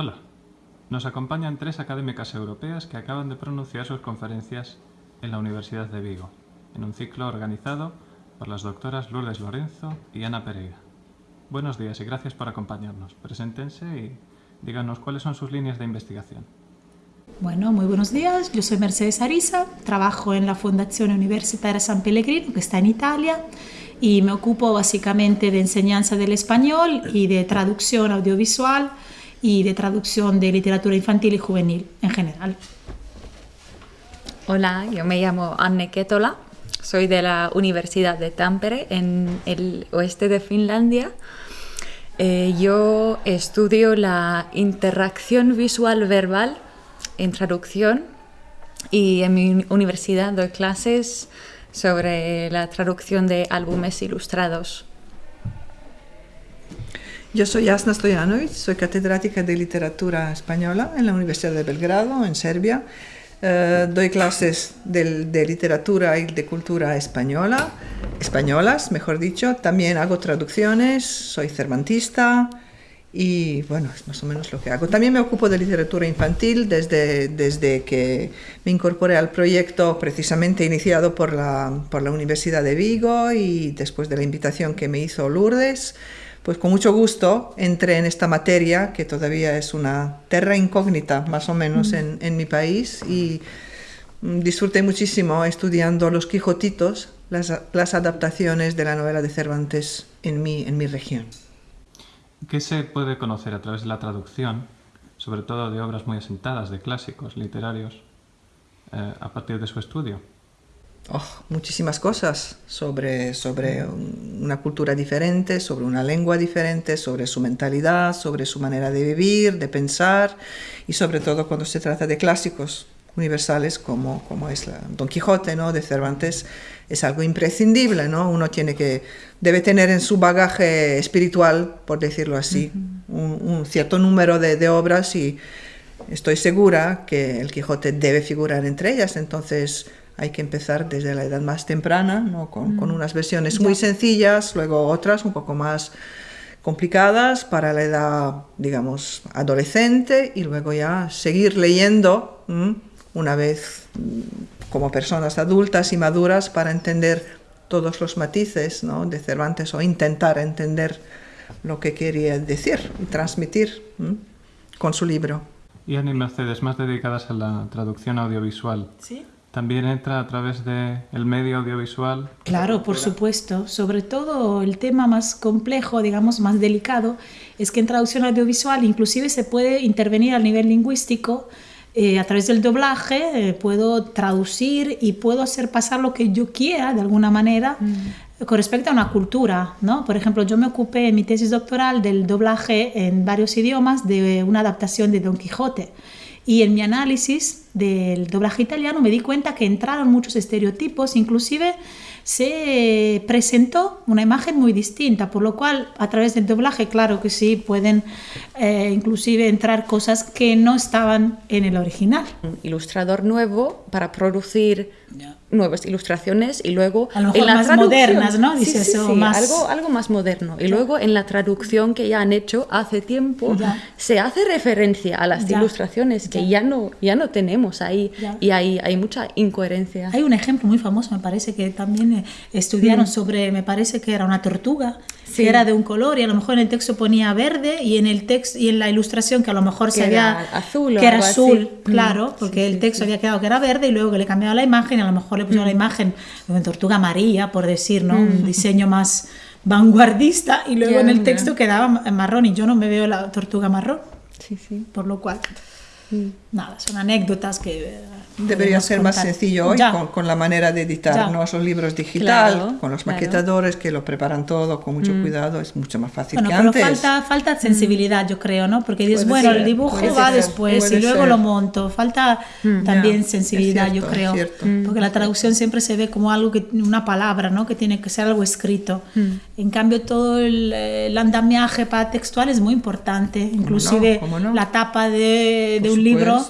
Hola, nos acompañan tres académicas europeas que acaban de pronunciar sus conferencias en la Universidad de Vigo, en un ciclo organizado por las doctoras Lourdes Lorenzo y Ana Pereira. Buenos días y gracias por acompañarnos. Preséntense y díganos cuáles son sus líneas de investigación. Bueno, muy buenos días. Yo soy Mercedes Arisa, trabajo en la Fundación Universitaria San Pellegrino, que está en Italia, y me ocupo básicamente de enseñanza del español y de traducción audiovisual y de traducción de literatura infantil y juvenil en general. Hola, yo me llamo Anne Ketola, soy de la Universidad de Tampere en el oeste de Finlandia. Eh, yo estudio la interacción visual verbal en traducción y en mi universidad doy clases sobre la traducción de álbumes ilustrados. Yo soy Asna Stojanovic, soy catedrática de literatura española en la Universidad de Belgrado, en Serbia. Eh, doy clases de, de, literatura y de cultura española, españolas, mejor dicho. También hago traducciones, soy cervantista y bueno, es más o menos lo que hago. También me ocupo de literatura infantil desde, desde que me incorporé al proyecto precisamente iniciado por la, por la Universidad de Vigo y después de la invitación que me hizo Lourdes pues con mucho gusto entré en esta materia, que todavía es una terra incógnita más o menos en, en mi país, y mm, disfruté muchísimo estudiando los Quijotitos, las, las, adaptaciones de la novela de Cervantes en mi, en mi región. ¿Qué se puede conocer a través de la traducción, sobre todo de obras muy asentadas, de clásicos literarios, eh, a partir de su estudio? Oh, muchísimas cosas sobre, sobre una cultura diferente, sobre una lengua diferente, sobre su mentalidad, sobre su manera de vivir, de pensar y sobre todo cuando se trata de clásicos universales como, como es la Don Quijote ¿no? de Cervantes, es algo imprescindible, ¿no? Uno tiene que, debe tener en su bagaje espiritual, por decirlo así, uh -huh. un, un, cierto número de, de obras y estoy segura que el Quijote debe figurar entre ellas, entonces hay que empezar desde la edad más temprana, ¿no? con, mm. con, unas versiones ya. muy sencillas, luego otras un poco más complicadas para la edad, digamos, adolescente y luego ya seguir leyendo ¿m? una vez como personas adultas y maduras para entender todos los matices ¿no? de Cervantes o intentar entender lo que quería decir y transmitir ¿m? con su libro. Y Ani Mercedes, más dedicadas a la traducción audiovisual. Sí también entra a través del el medio audiovisual. Claro, por supuesto. Sobre todo el tema más complejo, digamos, más delicado, es que en traducción audiovisual inclusive se puede intervenir a nivel lingüístico. Eh, a través del doblaje eh, puedo traducir y puedo hacer pasar lo que yo quiera de alguna manera mm. con respecto a una cultura. ¿no? Por ejemplo, yo me ocupé en mi tesis doctoral del doblaje en varios idiomas de una adaptación de Don Quijote. Y en mi análisis del doblaje italiano me di cuenta que entraron muchos estereotipos, inclusive se presentó una imagen muy distinta, por lo cual a través del doblaje, claro que sí, pueden eh, inclusive entrar cosas que no estaban en el original. Un ilustrador nuevo para producir yeah. nuevas ilustraciones y luego a lo mejor en la más modernas, ¿no? Dice sí, sí, sí, más... Algo, algo más moderno. Y yeah. luego en la traducción que ya han hecho hace tiempo yeah. se hace referencia a las ilustraciones que ya no, ya no tenemos ahí y hay, hay mucha incoherencia. Hay un ejemplo muy famoso, me parece que también estudiaron mm. sobre, me parece que era una tortuga, sí. que era de un color y a lo mejor en el texto ponía verde y en el texto y en la ilustración que a lo mejor que se había azul que era azul, así. Mm. claro, porque sí, el texto había quedado que era verde y luego que le cambiaba la imagen, a lo mejor le pusieron mm. la imagen de tortuga María, por decir, ¿no? Un diseño más vanguardista y luego yeah, en el texto yeah. quedaba marrón y yo no me veo la tortuga marrón. Sí, sí. Por lo cual, nada, son anécdotas que Debería ser más sencillo hoy con, con, la manera de editar ¿no? esos libros digital, claro, con los maquetadores claro. que lo preparan todo con mucho mm. cuidado, es mucho más fácil bueno, que pero antes. Falta, falta sensibilidad, yo creo, ¿no? Porque dices, bueno, el dibujo va ser, después y luego ser. lo monto. Falta mm. también yeah, sensibilidad, cierto, yo creo. Mm. Porque la traducción siempre se ve como algo que, una palabra, ¿no? Que tiene que ser algo escrito. Mm. En cambio, todo el, el, andamiaje para textual es muy importante. Inclusive no? No? la tapa de, de un libro,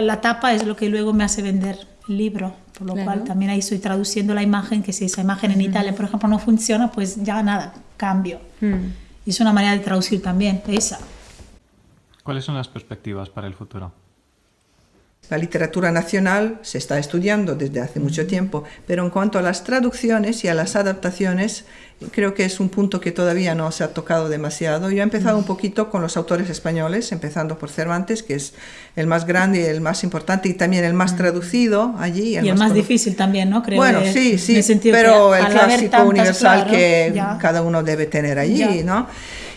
la tapa es lo que luego me hace vender el libro, por lo claro. cual también ahí estoy traduciendo la imagen, que si esa imagen en Italia, por ejemplo, no funciona, pues ya nada, cambio. Mm. Y es una manera de traducir también, esa. ¿Cuáles son las perspectivas para el futuro? La literatura nacional se está estudiando desde hace mucho tiempo, pero en cuanto a las traducciones y a las adaptaciones, creo que es un punto que todavía no se ha tocado demasiado. Yo he empezado un poquito con los autores españoles, empezando por Cervantes, que es el más grande y el más importante y también el más traducido allí. y el más, difícil también, ¿no? Creo bueno, sí, sí, pero el clásico universal que cada uno debe tener allí, ¿no?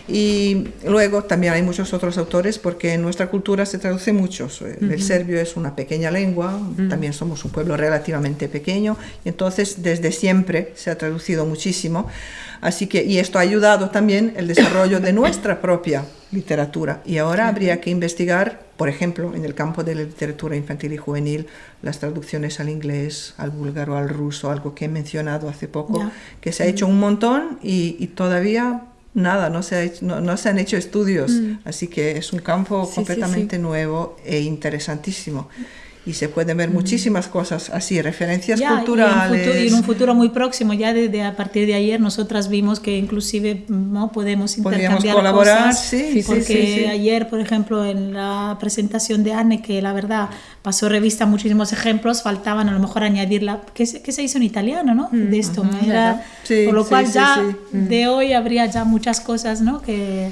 Y luego también hay muchos otros autores porque en nuestra cultura se traduce mucho. El serbio es una pequeña lengua, también somos un pueblo relativamente pequeño, y entonces desde siempre se ha traducido muchísimo. Así que, y esto ha ayudado también el desarrollo de nuestra propia literatura. Y ahora habría que investigar, por ejemplo, en el campo de la literatura infantil y juvenil, las traducciones al inglés, al búlgaro, al ruso, algo que he mencionado hace poco, que se ha hecho un montón y, y todavía nada, no se, no, se han hecho estudios, mm. así que es un campo completamente nuevo e interesantísimo y se pueden ver muchísimas cosas así, referencias culturales. Y en, un futuro muy próximo, ya desde a partir de ayer, nosotras vimos que inclusive no podemos intercambiar colaborar, cosas, sí, porque ayer, por ejemplo, en la presentación de Anne, que la verdad pasó revista muchísimos ejemplos, faltaban a lo mejor añadirla, que se, que se hizo en italiano, ¿no? Mm, de esto, por lo cual ya de hoy habría ya muchas cosas, ¿no? Que,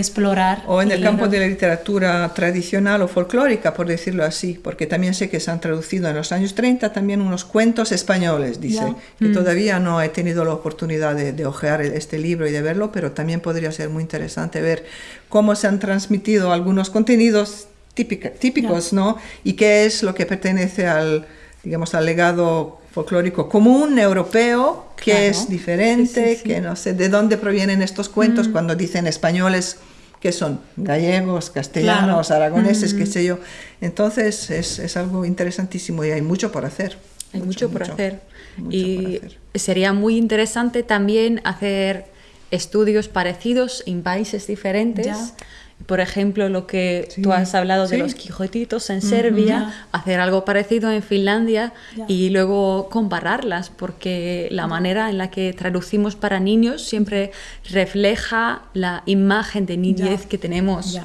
explorar. O en el campo de la literatura tradicional o folclórica, por decirlo así, porque también sé que se han traducido en los años 30 también unos cuentos españoles, dice, que mm. todavía no he tenido la oportunidad de, de ojear este libro y de verlo, pero también podría ser muy interesante ver cómo se han transmitido algunos contenidos típicos, ¿no? Y qué es lo que pertenece al, digamos, al legado folclórico común europeo, que es diferente, que no sé de dónde provienen estos cuentos mm. cuando dicen españoles que son gallegos, castellanos, aragoneses, qué mm. sé yo. Entonces es, es, algo interesantísimo y hay mucho por hacer. Hay mucho, por hacer. y sería muy interesante también hacer estudios parecidos en países diferentes. Por ejemplo, lo que tú has hablado de los quijotitos en Serbia, hacer algo parecido en Finlandia y luego compararlas, porque la manera en la que traducimos para niños siempre refleja la imagen de niñez que tenemos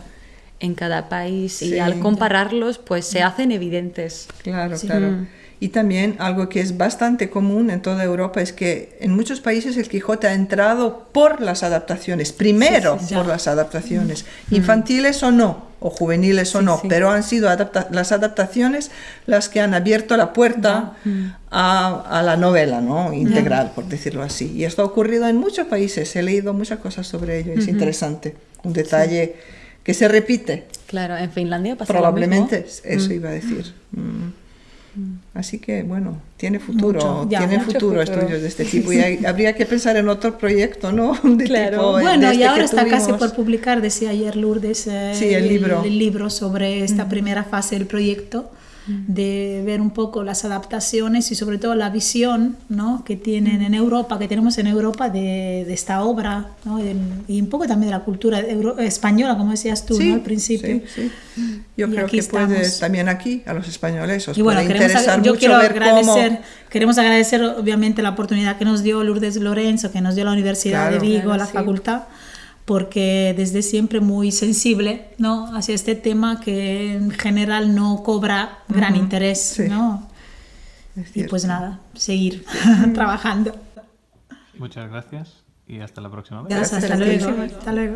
en cada país y al compararlos pues se hacen evidentes. Claro, claro. Mm. Y también algo que es bastante común en toda Europa es que en muchos países el Quijote ha entrado por las adaptaciones, primero por las adaptaciones, mm. infantiles o no, o juveniles o no, pero han sido las adaptaciones las que han abierto la puerta mm. a, la novela ¿no? integral, por decirlo así. Y esto ha ocurrido en muchos países, he leído muchas cosas sobre ello, es interesante, un detalle que se repite. Claro, en Finlandia pasa Probablemente, eso mm. iba a decir. Así que bueno, tiene futuro, tiene futuro, estudios de este tipo y habría que pensar en otro proyecto, ¿no? claro. bueno, y este ahora está casi por publicar, decía ayer Lourdes, eh, el, libro. el, libro. sobre esta primera fase del proyecto de ver un poco las adaptaciones y sobre todo la visión ¿no? que tienen en Europa, que tenemos en Europa de, de esta obra ¿no? y un poco también de la cultura española, como decías tú al principio. Sí, Yo creo que puede también aquí a los españoles os y bueno, puede interesar yo mucho quiero ver agradecer, cómo... Queremos agradecer obviamente la oportunidad que nos dio Lourdes Lorenzo, que nos dio la Universidad de Vigo, la facultad porque desde siempre muy sensible ¿no? hacia este tema que en general no cobra gran interés. ¿no? Y pues nada, seguir trabajando. Muchas gracias y hasta la próxima vez. hasta luego. Hasta luego.